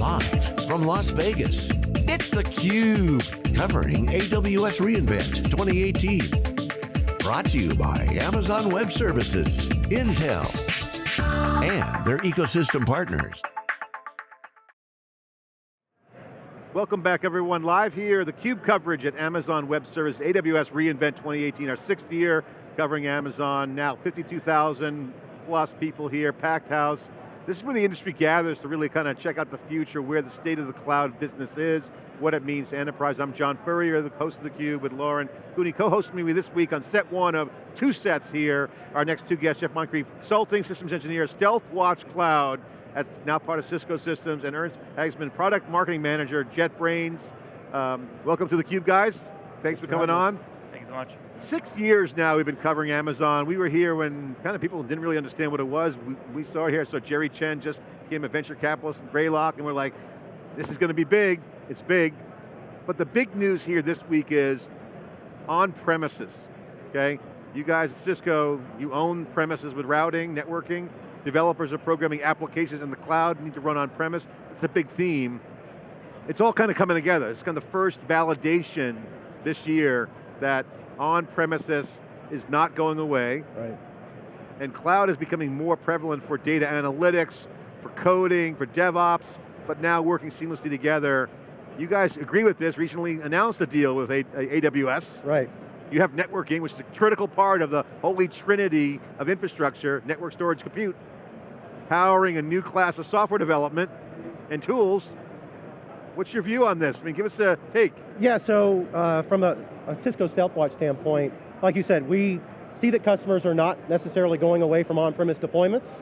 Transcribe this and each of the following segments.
Live from Las Vegas, it's theCUBE, covering AWS reInvent 2018. Brought to you by Amazon Web Services, Intel, and their ecosystem partners. Welcome back everyone, live here, the CUBE coverage at Amazon Web Service, AWS reInvent 2018, our sixth year covering Amazon, now 52,000 plus people here, packed house. This is where the industry gathers to really kind of check out the future, where the state of the cloud business is, what it means to enterprise. I'm John Furrier, the host of theCUBE with Lauren Cooney, co-hosting me this week on set one of two sets here. Our next two guests, Jeff Moncrief, consulting systems engineer, Stealthwatch Cloud, that's now part of Cisco Systems, and Ernst Haagsman, product marketing manager, JetBrains. Um, welcome to theCUBE, guys. Thanks, for coming on. So much. Six years now we've been covering Amazon. We were here when kind of people didn't really understand what it was. We, we saw it here, so Jerry Chen just became a venture capitalist in Greylock, and we're like, this is going to be big, it's big. But the big news here this week is on premises, okay? You guys at Cisco, you own premises with routing, networking, developers are programming applications in the cloud, need to run on premise. It's a big theme. It's all kind of coming together. It's kind of the first validation this year that on premises is not going away. Right. And cloud is becoming more prevalent for data analytics, for coding, for DevOps, but now working seamlessly together. You guys agree with this, recently announced a deal with AWS. Right. You have networking, which is a critical part of the holy trinity of infrastructure, network storage compute powering a new class of software development and tools. What's your view on this? I mean, give us a take. Yeah, so uh, from a, a Cisco Stealthwatch standpoint, like you said, we see that customers are not necessarily going away from on-premise deployments.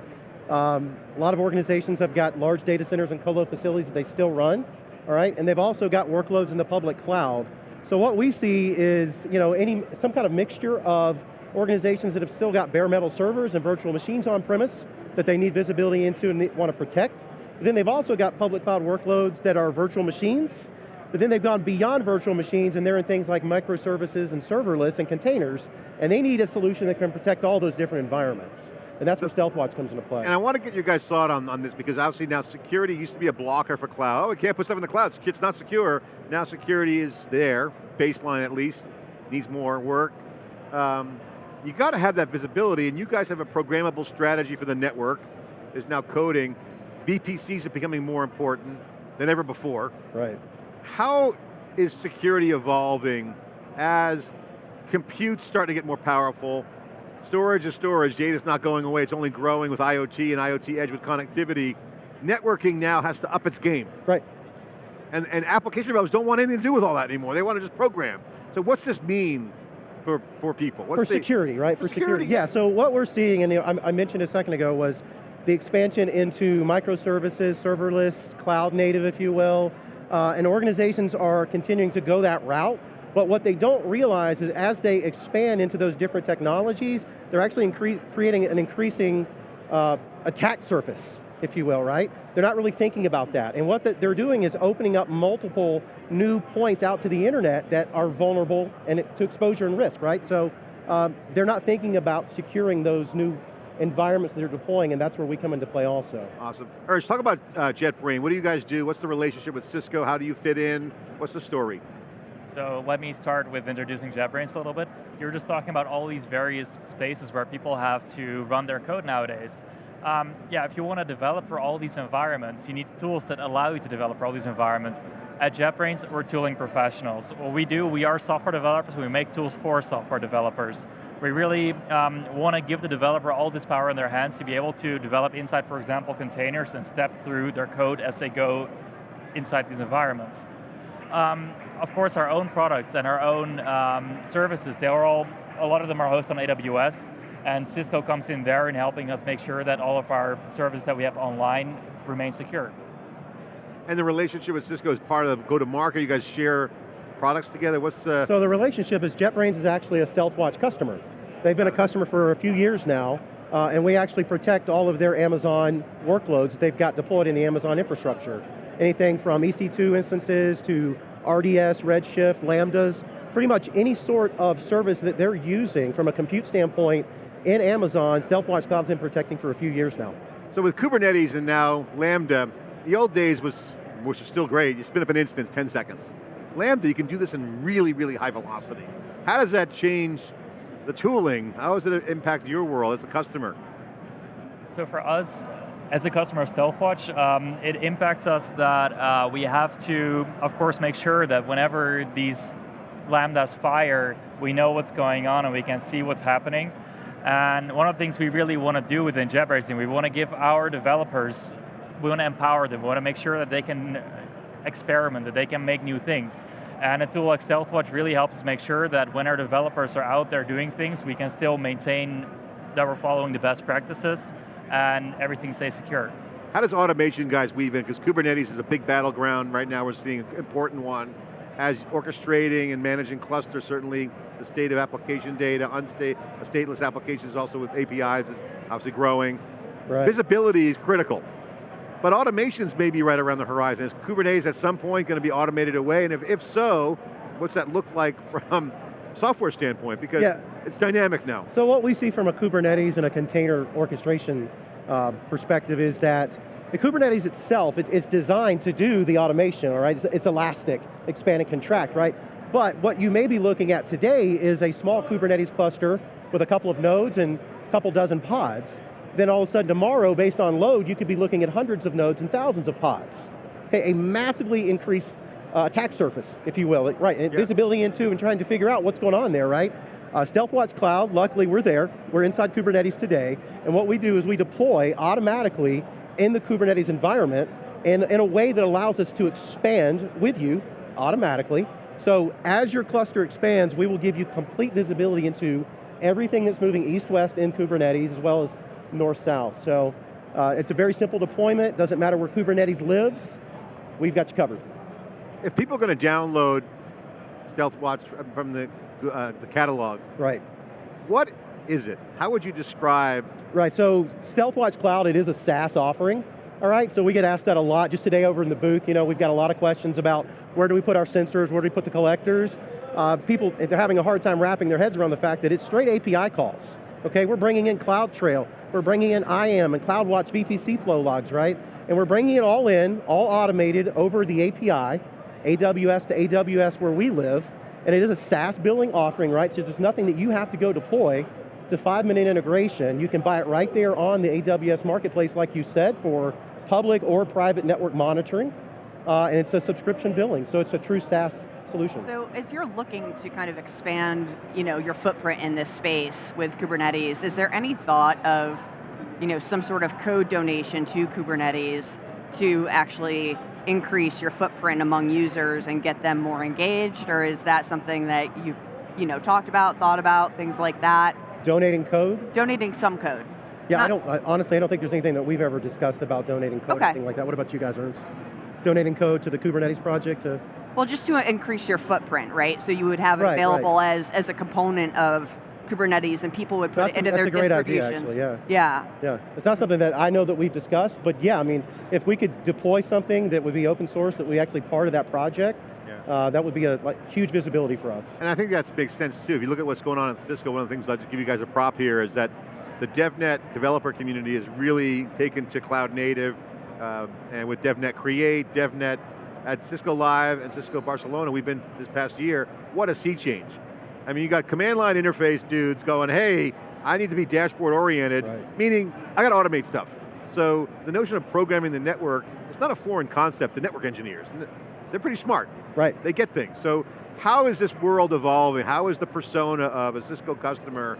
Um, a lot of organizations have got large data centers and colo facilities that they still run, all right? And they've also got workloads in the public cloud. So what we see is, you know, any some kind of mixture of organizations that have still got bare metal servers and virtual machines on premise that they need visibility into and want to protect. But then they've also got public cloud workloads that are virtual machines, but then they've gone beyond virtual machines and they're in things like microservices and serverless and containers, and they need a solution that can protect all those different environments. And that's where Stealthwatch comes into play. And I want to get your guys' thought on, on this because obviously now security used to be a blocker for cloud. Oh, we can't put stuff in the cloud, it's not secure. Now security is there, baseline at least, needs more work. Um, you got to have that visibility, and you guys have a programmable strategy for the network. There's now coding. VPCs are becoming more important than ever before. Right. How is security evolving as compute starting to get more powerful, storage is storage, data's not going away, it's only growing with IoT and IoT edge with connectivity. Networking now has to up its game. Right. And, and application developers don't want anything to do with all that anymore, they want to just program. So what's this mean for, for people? What's for the, security, right? For, for security. security. Yeah, so what we're seeing, and I mentioned a second ago, was the expansion into microservices, serverless, cloud native, if you will, uh, and organizations are continuing to go that route, but what they don't realize is as they expand into those different technologies, they're actually creating an increasing uh, attack surface if you will, right? They're not really thinking about that. And what they're doing is opening up multiple new points out to the internet that are vulnerable and to exposure and risk, right? So um, they're not thinking about securing those new environments that they're deploying, and that's where we come into play also. Awesome. Ernst, talk about uh, JetBrain. What do you guys do? What's the relationship with Cisco? How do you fit in? What's the story? So let me start with introducing JetBrains a little bit. You're just talking about all these various spaces where people have to run their code nowadays um, yeah, if you want to develop for all these environments, you need tools that allow you to develop for all these environments. At JetBrains, we're tooling professionals. What we do, we are software developers, we make tools for software developers. We really um, want to give the developer all this power in their hands to be able to develop inside, for example, containers and step through their code as they go inside these environments. Um, of course, our own products and our own um, services, they are all, a lot of them are hosted on AWS, and Cisco comes in there and helping us make sure that all of our services that we have online remain secure. And the relationship with Cisco is part of the go-to-market, you guys share products together, what's the... So the relationship is JetBrains is actually a Stealthwatch customer. They've been a customer for a few years now, uh, and we actually protect all of their Amazon workloads that they've got deployed in the Amazon infrastructure. Anything from EC2 instances to RDS, Redshift, Lambdas, pretty much any sort of service that they're using from a compute standpoint in Amazon, Stealthwatch Cloud's been protecting for a few years now. So with Kubernetes and now Lambda, the old days was which is still great, you spin up an instance 10 seconds. Lambda, you can do this in really, really high velocity. How does that change the tooling? How does it impact your world as a customer? So for us, as a customer of Stealthwatch, um, it impacts us that uh, we have to, of course, make sure that whenever these lambdas fire, we know what's going on and we can see what's happening. And one of the things we really want to do within Jet we want to give our developers, we want to empower them, we want to make sure that they can experiment, that they can make new things. And a tool like Stealthwatch really helps us make sure that when our developers are out there doing things, we can still maintain that we're following the best practices and everything stays secure. How does automation guys weave in? Because Kubernetes is a big battleground right now, we're seeing an important one. As orchestrating and managing clusters, certainly the state of application data, unstate, stateless applications also with APIs is obviously growing. Right. Visibility is critical. But automations may be right around the horizon. Is Kubernetes at some point going to be automated away? And if, if so, what's that look like from software standpoint? Because yeah. it's dynamic now. So what we see from a Kubernetes and a container orchestration uh, perspective is that the Kubernetes itself, it, it's designed to do the automation, all right? It's, it's elastic, expand and contract, right? But what you may be looking at today is a small Kubernetes cluster with a couple of nodes and a couple dozen pods. Then all of a sudden tomorrow, based on load, you could be looking at hundreds of nodes and thousands of pods. Okay, a massively increased uh, attack surface, if you will, right? Yeah. Visibility into and trying to figure out what's going on there, right? Uh, Stealthwatch Cloud, luckily we're there. We're inside Kubernetes today, and what we do is we deploy automatically in the Kubernetes environment in, in a way that allows us to expand with you automatically. So as your cluster expands, we will give you complete visibility into everything that's moving east-west in Kubernetes as well as north-south. So uh, it's a very simple deployment, doesn't matter where Kubernetes lives, we've got you covered. If people are going to download Stealthwatch from the, uh, the catalog, right. what is it? How would you describe? Right, so Stealthwatch Cloud, it is a SaaS offering. All right, so we get asked that a lot. Just today over in the booth, you know, we've got a lot of questions about where do we put our sensors, where do we put the collectors. Uh, people, they're having a hard time wrapping their heads around the fact that it's straight API calls. Okay, we're bringing in CloudTrail, we're bringing in IAM and CloudWatch VPC flow logs, right? And we're bringing it all in, all automated over the API, AWS to AWS where we live, and it is a SaaS billing offering, right? So there's nothing that you have to go deploy. It's a five minute integration. You can buy it right there on the AWS marketplace, like you said, for public or private network monitoring. Uh, and it's a subscription billing, so it's a true SaaS solution. So as you're looking to kind of expand you know, your footprint in this space with Kubernetes, is there any thought of you know, some sort of code donation to Kubernetes to actually increase your footprint among users and get them more engaged, or is that something that you've you know, talked about, thought about, things like that? Donating code? Donating some code. Yeah, Not I don't, I, honestly, I don't think there's anything that we've ever discussed about donating code okay. or anything like that. What about you guys, Ernst? Donating code to the Kubernetes project? To well, just to increase your footprint, right? So you would have it right, available right. as as a component of Kubernetes and people would put that's it into a, their a great distributions. Idea, actually, yeah. Yeah. Yeah. It's not something that I know that we've discussed, but yeah, I mean, if we could deploy something that would be open source, that we actually part of that project, yeah. uh, that would be a like, huge visibility for us. And I think that makes sense too. If you look at what's going on at Cisco, one of the things I'll just give you guys a prop here is that the DevNet developer community has really taken to cloud native, uh, and with DevNet Create, DevNet at Cisco Live and Cisco Barcelona, we've been this past year, what a sea change. I mean, you got command line interface dudes going, hey, I need to be dashboard oriented, right. meaning I got to automate stuff. So the notion of programming the network, it's not a foreign concept to network engineers. They're pretty smart. Right. They get things. So how is this world evolving? How is the persona of a Cisco customer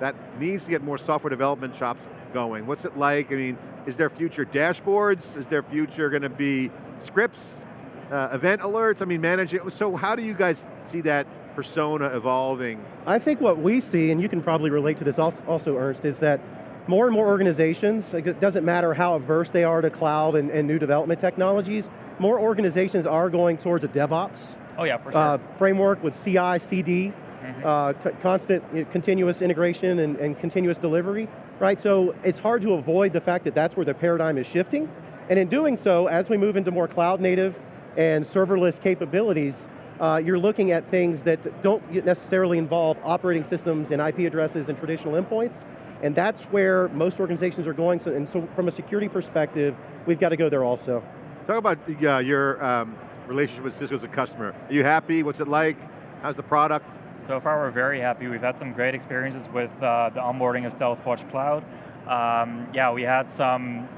that needs to get more software development shops going? What's it like? I mean, is there future dashboards? Is there future going to be scripts, uh, event alerts? I mean, manage it. So how do you guys see that persona evolving? I think what we see, and you can probably relate to this also, Ernst, is that more and more organizations, it doesn't matter how averse they are to cloud and, and new development technologies, more organizations are going towards a DevOps oh yeah, for sure. uh, framework with CI, CD, mm -hmm. uh, constant you know, continuous integration and, and continuous delivery, right? So it's hard to avoid the fact that that's where the paradigm is shifting. And in doing so, as we move into more cloud native and serverless capabilities, uh, you're looking at things that don't necessarily involve operating systems and IP addresses and traditional endpoints, and that's where most organizations are going, so, and so from a security perspective, we've got to go there also. Talk about uh, your um, relationship with Cisco as a customer. Are you happy? What's it like? How's the product? So far, we're very happy. We've had some great experiences with uh, the onboarding of StealthWatch Cloud. Um, yeah, we had some,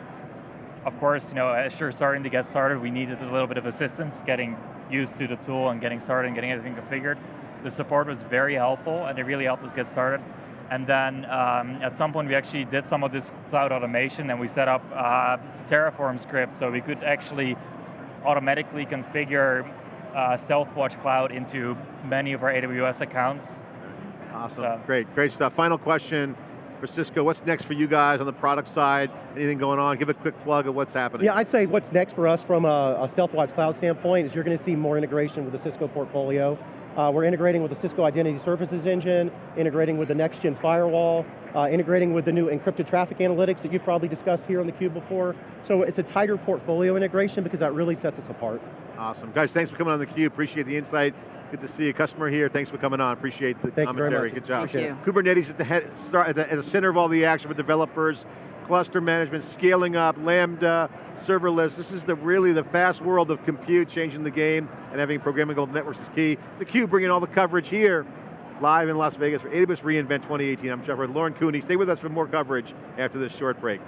of course, you know, as you're starting to get started, we needed a little bit of assistance getting used to the tool and getting started and getting everything configured. The support was very helpful and it really helped us get started. And then um, at some point we actually did some of this cloud automation and we set up uh, Terraform scripts so we could actually automatically configure uh, StealthWatch Cloud into many of our AWS accounts. Awesome, So- great, great stuff. Final question for Cisco, what's next for you guys on the product side? Anything going on? Give a quick plug of what's happening. Yeah, I'd say what's next for us from a, a StealthWatch Cloud standpoint is you're going to see more integration with the Cisco portfolio. Uh, we're integrating with the Cisco Identity Services Engine, integrating with the next-gen firewall, uh, integrating with the new encrypted traffic analytics that you've probably discussed here on theCUBE before. So it's a tighter portfolio integration because that really sets us apart. Awesome. Guys, thanks for coming on theCUBE. Appreciate the insight. Good to see a customer here. Thanks for coming on. Appreciate the Thanks very commentary. much. Good job. Appreciate it. Kubernetes at the, head, start, at, the, at the center of all the action for developers, cluster management, scaling up, Lambda, serverless. This is the really the fast world of compute, changing the game, and having programmable networks is key. theCUBE bringing all the coverage here, live in Las Vegas for AWS reInvent 2018. I'm Trevor Lauren Cooney. Stay with us for more coverage after this short break.